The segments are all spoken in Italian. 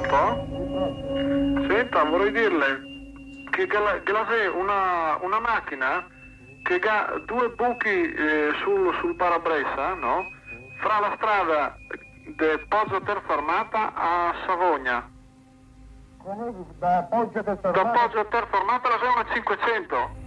Pronto? Senta, vorrei dirle che Glasè una, una macchina che ha due buchi eh, sul, sul parabrezza, no? Fra la strada di Poggio Terformata a Savogna. Da Poggio Terformata? Da Poggio Terformata la 500.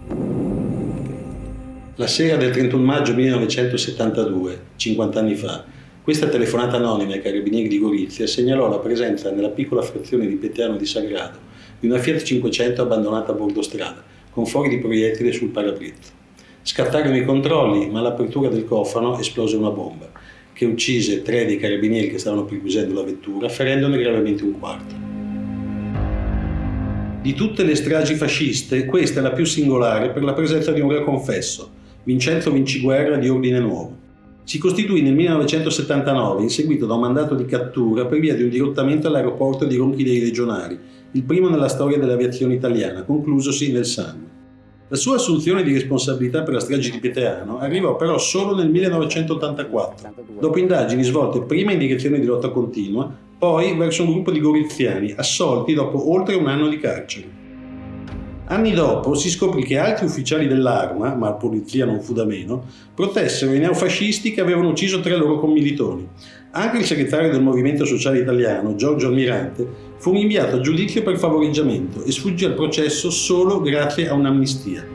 La sera del 31 maggio 1972, 50 anni fa, questa telefonata anonima ai carabinieri di Gorizia segnalò la presenza nella piccola frazione di Peteano di Sagrado di una Fiat 500 abbandonata a bordo strada, con fuori di proiettile sul parabrezzo. Scattarono i controlli, ma all'apertura del cofano esplose una bomba, che uccise tre dei carabinieri che stavano perquisendo la vettura, ferendone gravemente un quarto. Di tutte le stragi fasciste, questa è la più singolare per la presenza di un re confesso, Vincenzo Vinciguerra di Ordine Nuovo. Si costituì nel 1979 in seguito da un mandato di cattura per via di un dirottamento all'aeroporto di Ronchi dei Legionari, il primo nella storia dell'aviazione italiana, conclusosi nel sangue. La sua assunzione di responsabilità per la strage di Pieteano arrivò però solo nel 1984, dopo indagini svolte prima in direzione di lotta continua, poi verso un gruppo di goriziani assolti dopo oltre un anno di carcere. Anni dopo si scoprì che altri ufficiali dell'arma, ma la polizia non fu da meno, protessero i neofascisti che avevano ucciso tre loro commilitoni. Anche il segretario del Movimento Sociale Italiano, Giorgio Almirante, fu inviato a giudizio per favoreggiamento e sfuggì al processo solo grazie a un'amnistia.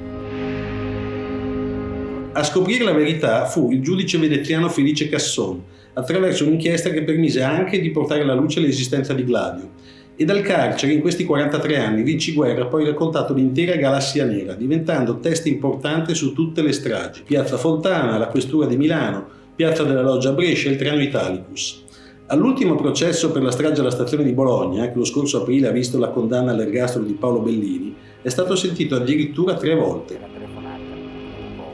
A scoprire la verità fu il giudice veneziano Felice Casson, attraverso un'inchiesta che permise anche di portare alla luce l'esistenza di Gladio, e dal carcere in questi 43 anni Vinci Guerra ha poi raccontato l'intera galassia nera, diventando testa importante su tutte le stragi. Piazza Fontana, la Questura di Milano, Piazza della Loggia Brescia e il Treno Italicus. All'ultimo processo per la strage alla stazione di Bologna, che lo scorso aprile ha visto la condanna all'ergastolo di Paolo Bellini, è stato sentito addirittura tre volte.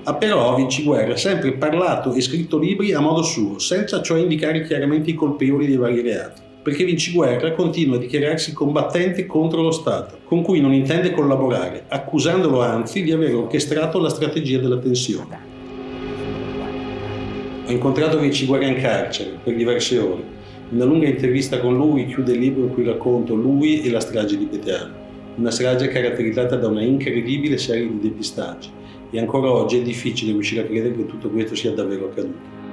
Ha però Vinci Guerra sempre parlato e scritto libri a modo suo, senza cioè indicare chiaramente i colpevoli dei vari reati perché Vinci Guerra continua a dichiararsi combattente contro lo Stato, con cui non intende collaborare, accusandolo anzi di aver orchestrato la strategia della tensione. Ho incontrato Vinci Guerra in carcere per diverse ore. Una lunga intervista con lui chiude il libro in cui racconto lui e la strage di Peteano. Una strage caratterizzata da una incredibile serie di depistaggi. E ancora oggi è difficile riuscire a credere che tutto questo sia davvero accaduto.